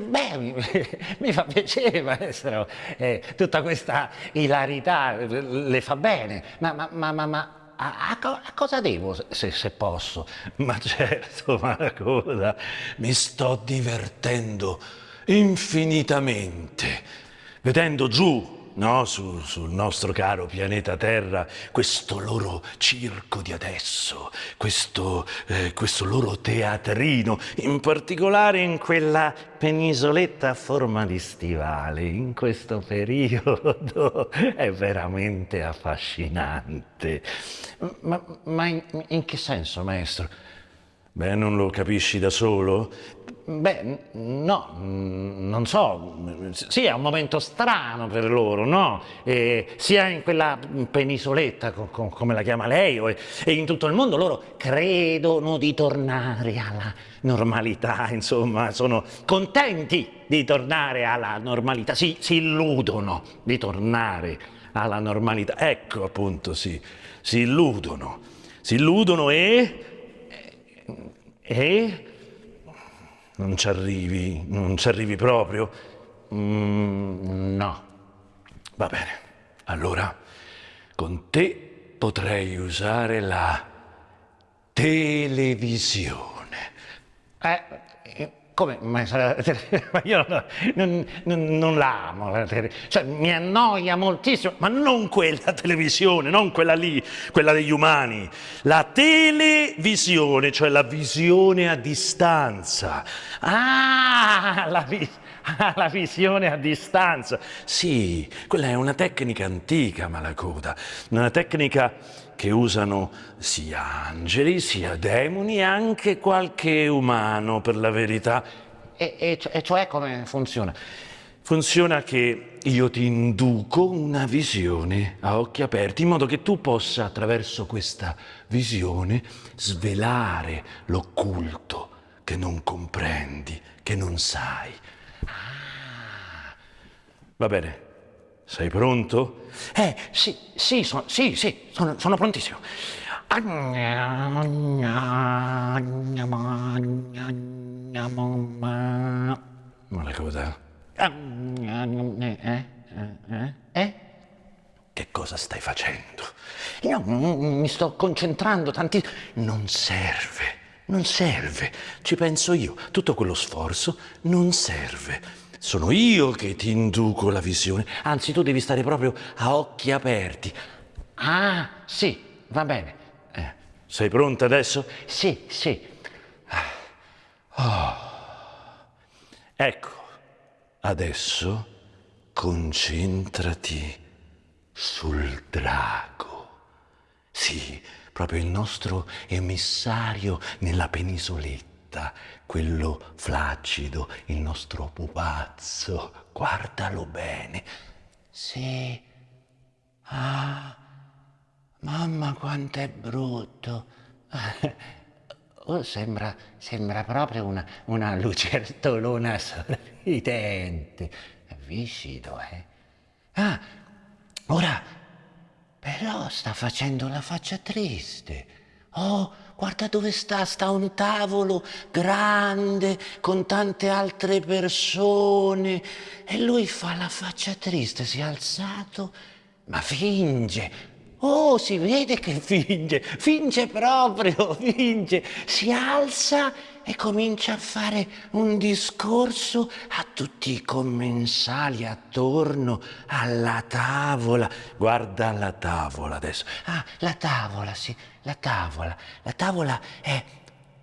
Beh, mi fa piacere, maestro, eh, tutta questa ilarità le fa bene, ma, ma, ma, ma, ma a, a, a, cosa devo, se, se posso? Ma certo, Maracoda, mi sto divertendo infinitamente, vedendo giù no, su, sul nostro caro pianeta Terra, questo loro circo di adesso, questo, eh, questo loro teatrino, in particolare in quella penisoletta a forma di stivale, in questo periodo, è veramente affascinante. Ma, ma in, in che senso, maestro? Beh, non lo capisci da solo? Beh, no, non so, sì è un momento strano per loro, no? E sia in quella penisoletta, come la chiama lei, e in tutto il mondo loro credono di tornare alla normalità, insomma, sono contenti di tornare alla normalità, si, si illudono di tornare alla normalità. Ecco appunto, sì, si illudono, si illudono e... e non ci arrivi, non ci arrivi proprio? Mm, no. Va bene, allora con te potrei usare la televisione. Eh, come? Ma, io non, non, non l'amo, cioè mi annoia moltissimo. Ma non quella televisione, non quella lì, quella degli umani. La televisione, cioè la visione a distanza. Ah, la, vi ah, la visione a distanza. Sì, quella è una tecnica antica, Malacoda. Una tecnica che usano sia angeli, sia demoni e anche qualche umano, per la verità. E, e, e cioè come funziona? Funziona che io ti induco una visione a occhi aperti, in modo che tu possa, attraverso questa visione, svelare l'occulto che non comprendi, che non sai. Ah. Va bene, sei pronto? Eh, sì, sì, so, sì, sì, sono, sono prontissimo. Ma la cosa? Eh? Eh? Che cosa stai facendo? Io mi sto concentrando tantissimo. Non serve, non serve. Ci penso io. Tutto quello sforzo non serve. Sono io che ti induco la visione, anzi tu devi stare proprio a occhi aperti. Ah, sì, va bene. Eh, sei pronta adesso? Sì, sì. Oh. Ecco, adesso concentrati sul drago. Sì, proprio il nostro emissario nella penisoletta aspetta quello flaccido, il nostro pupazzo. Guardalo bene. Sì. Ah, mamma quanto è brutto. Oh, sembra, sembra proprio una, una lucertolona sorridente. Viscido, eh? Ah, ora, però sta facendo la faccia triste. Oh, guarda dove sta, sta a un tavolo grande con tante altre persone e lui fa la faccia triste, si è alzato, ma finge. Oh, si vede che finge, finge proprio, finge, si alza e comincia a fare un discorso a tutti i commensali attorno alla tavola. Guarda la tavola adesso. Ah, la tavola, sì, la tavola. La tavola è,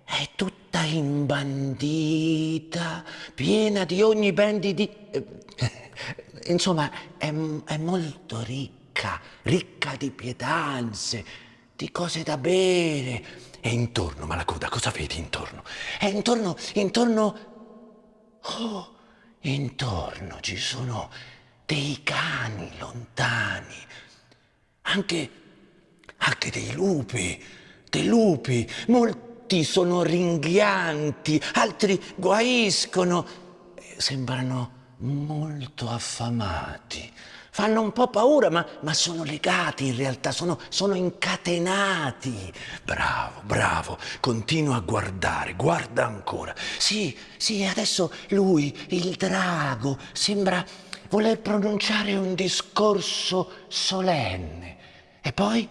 è tutta imbandita, piena di ogni ben di... di eh, insomma, è, è molto ricca, ricca di pietanze, di cose da bere. E intorno, Malacoda, cosa vedi intorno? E intorno, intorno... Oh, intorno ci sono dei cani lontani, anche, anche dei lupi, dei lupi, molti sono ringhianti, altri guaiscono, sembrano molto affamati, fanno un po' paura, ma, ma sono legati in realtà, sono, sono, incatenati. Bravo, bravo, continua a guardare, guarda ancora. Sì, sì, adesso lui, il drago, sembra voler pronunciare un discorso solenne. E poi,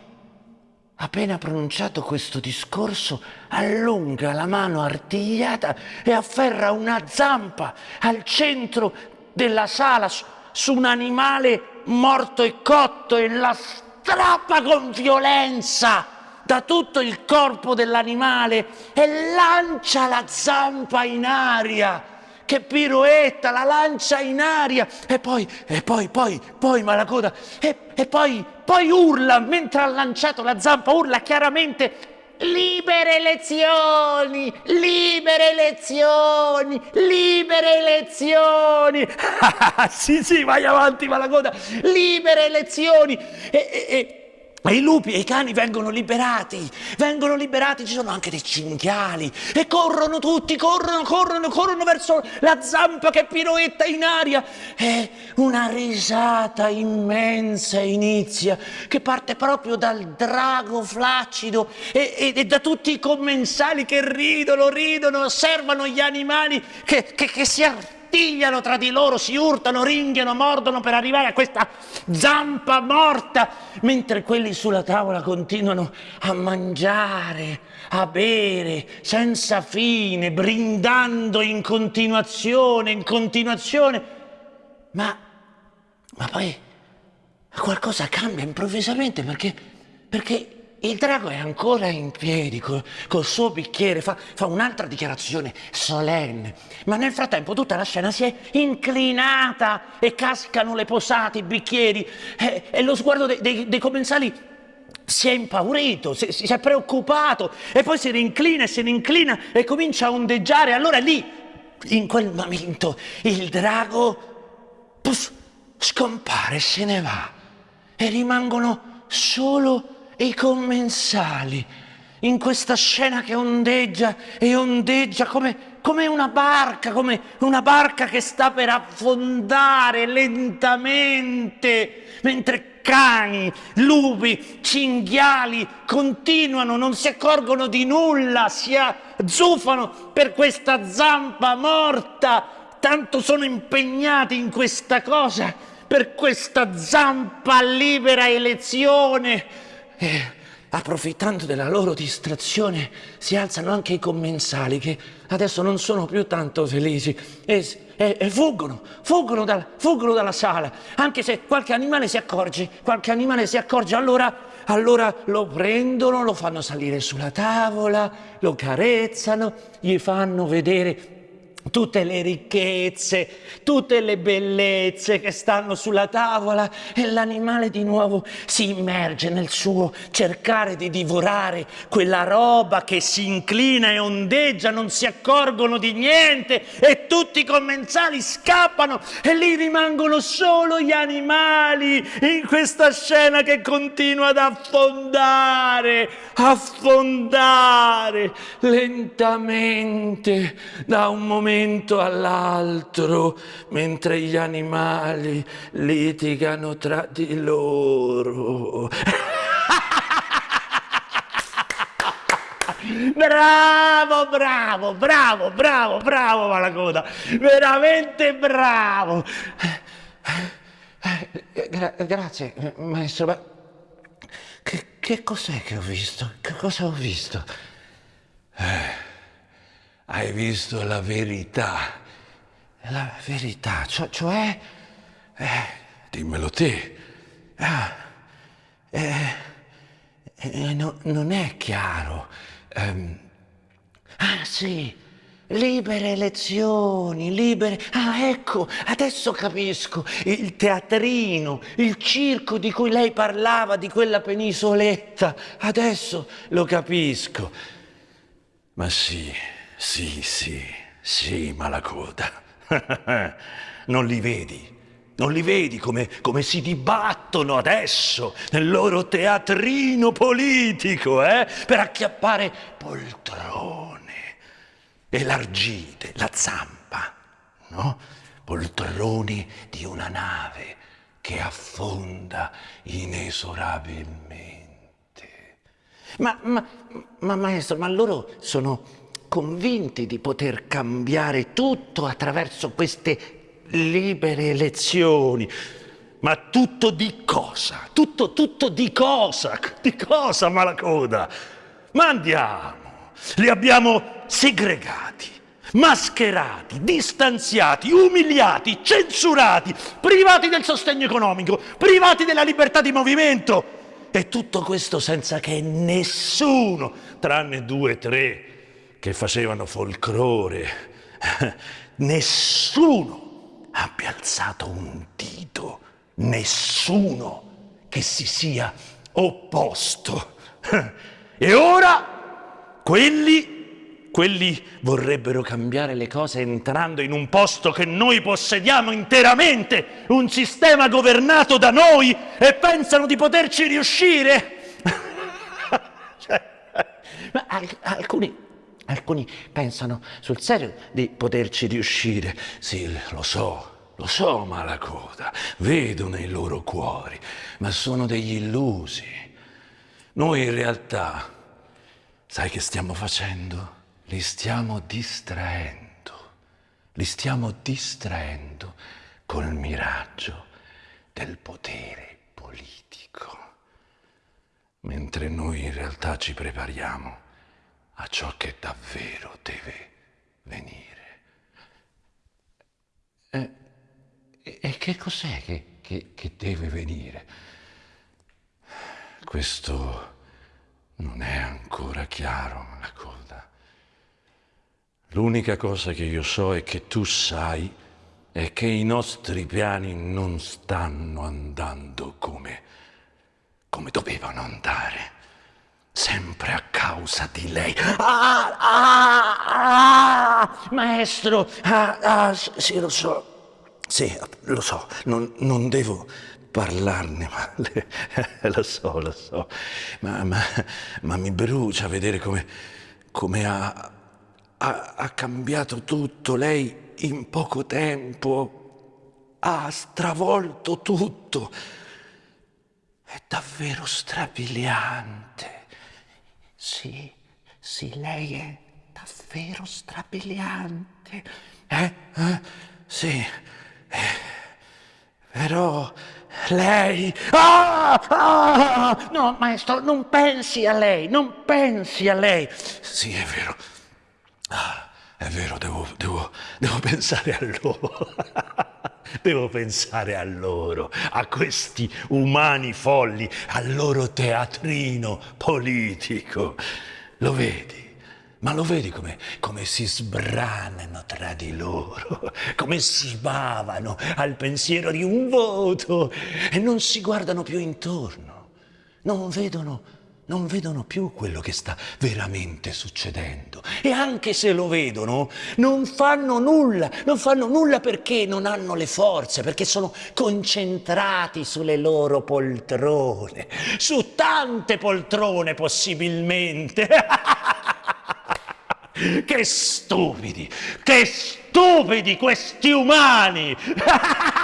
appena pronunciato questo discorso, allunga la mano artigliata e afferra una zampa al centro della sala su un animale morto e cotto e la strappa con violenza da tutto il corpo dell'animale e lancia la zampa in aria. Che piroetta, la lancia in aria. E poi, e poi, poi, poi Malacoda, e, e poi, poi urla, mentre ha lanciato la zampa, urla chiaramente Libere elezioni, libere elezioni, libere elezioni. sì, sì, vai avanti, Malacoda. Libere elezioni. E, e, e e i lupi e i cani vengono liberati, vengono liberati, ci sono anche dei cinghiali e corrono tutti, corrono, corrono, corrono verso la zampa che piroetta in aria. E una risata immensa inizia che parte proprio dal drago flaccido e, e, e da tutti i commensali che ridono, ridono, osservano gli animali che, che, che si arrabbiano artigliano tra di loro, si urtano, ringhiano, mordono per arrivare a questa zampa morta, mentre quelli sulla tavola continuano a mangiare, a bere senza fine, brindando in continuazione, in continuazione. Ma, ma poi qualcosa cambia improvvisamente perché, perché il drago è ancora in piedi col, col suo bicchiere, fa, fa, un'altra dichiarazione solenne, ma nel frattempo tutta la scena si è inclinata e cascano le posate, i bicchieri e, e lo sguardo dei, dei, dei commensali si è impaurito, si, si, è preoccupato e poi si rinclina e si rinclina e comincia a ondeggiare. Allora lì, in quel momento, il drago puff, scompare, se ne va e rimangono solo i commensali in questa scena che ondeggia e ondeggia come, come, una barca, come una barca che sta per affondare lentamente, mentre cani, lupi, cinghiali continuano, non si accorgono di nulla, si azzufano per questa zampa morta, tanto sono impegnati in questa cosa, per questa zampa libera elezione e approfittando della loro distrazione si alzano anche i commensali che adesso non sono più tanto felici. E, e, e fuggono, fuggono, dal, fuggono, dalla sala, anche se qualche animale si accorge, qualche animale si accorge, allora, allora lo prendono, lo fanno salire sulla tavola, lo carezzano, gli fanno vedere tutte le ricchezze, tutte le bellezze che stanno sulla tavola e l'animale di nuovo si immerge nel suo cercare di divorare quella roba che si inclina e ondeggia, non si accorgono di niente e tutti i commensali scappano e lì rimangono solo gli animali in questa scena che continua ad affondare, affondare lentamente da un momento momento all'altro, mentre gli animali litigano tra di loro. Bravo, bravo, bravo, bravo, bravo Malacoda, veramente bravo. Gra grazie, maestro, ma che, che cos'è che ho visto? Che cosa ho visto? Eh hai visto la verità. La verità, cioè... cioè eh, dimmelo te. Ah, eh, eh, no, non è chiaro. Um, ah sì, libere elezioni, libere... Ah ecco, adesso capisco, il teatrino, il circo di cui lei parlava, di quella penisoletta, adesso lo capisco. Ma sì, sì, sì, sì, Malacoda. non li vedi? Non li vedi come, come, si dibattono adesso nel loro teatrino politico, eh? Per acchiappare poltrone, elargite, la zampa, no? Poltroni di una nave che affonda inesorabilmente. Ma, ma, ma maestro, ma loro sono convinti di poter cambiare tutto attraverso queste libere elezioni. Ma tutto di cosa? Tutto, tutto di cosa? Di cosa, Malacoda? Ma andiamo! Li abbiamo segregati, mascherati, distanziati, umiliati, censurati, privati del sostegno economico, privati della libertà di movimento. E tutto questo senza che nessuno, tranne due tre che facevano folklore, nessuno abbia alzato un dito, nessuno che si sia opposto. E ora quelli, quelli vorrebbero cambiare le cose entrando in un posto che noi possediamo interamente, un sistema governato da noi e pensano di poterci riuscire. cioè, ma alcuni, alcuni pensano sul serio di poterci riuscire. Sì, lo so, lo so, Malacoda, vedo nei loro cuori, ma sono degli illusi. Noi in realtà, sai che stiamo facendo? Li stiamo distraendo, li stiamo distraendo col miraggio del potere politico, mentre noi in realtà ci prepariamo a ciò che davvero deve venire. E, e che cos'è che, che, che deve venire? Questo non è ancora chiaro, la coda. L'unica cosa che io so e che tu sai è che i nostri piani non stanno andando come, come dovevano andare. Sempre a causa di lei. Ah, ah, ah, maestro, ah, ah, sì, lo so. Sì, lo so, non, non devo parlarne, ma le, lo so, lo so, ma, ma, ma, mi brucia vedere come, come ha, ha, ha cambiato tutto. Lei in poco tempo ha stravolto tutto. È davvero strabiliante. Sì, sì, lei è davvero strabiliante. Eh? eh? Sì. Eh. Però lei... Ah, ah! No, maestro, non pensi a lei, non pensi a lei. Sì, è vero. Ah, è vero, devo, devo, devo pensare a loro. devo pensare a loro, a questi umani folli, al loro teatrino politico. Lo vedi? Ma lo vedi come, come, si sbranano tra di loro, come si bavano al pensiero di un voto e non si guardano più intorno, non vedono, non vedono più quello che sta veramente succedendo. E anche se lo vedono, non fanno nulla, non fanno nulla perché non hanno le forze, perché sono concentrati sulle loro poltrone, su tante poltrone possibilmente. Che stupidi, che stupidi questi umani!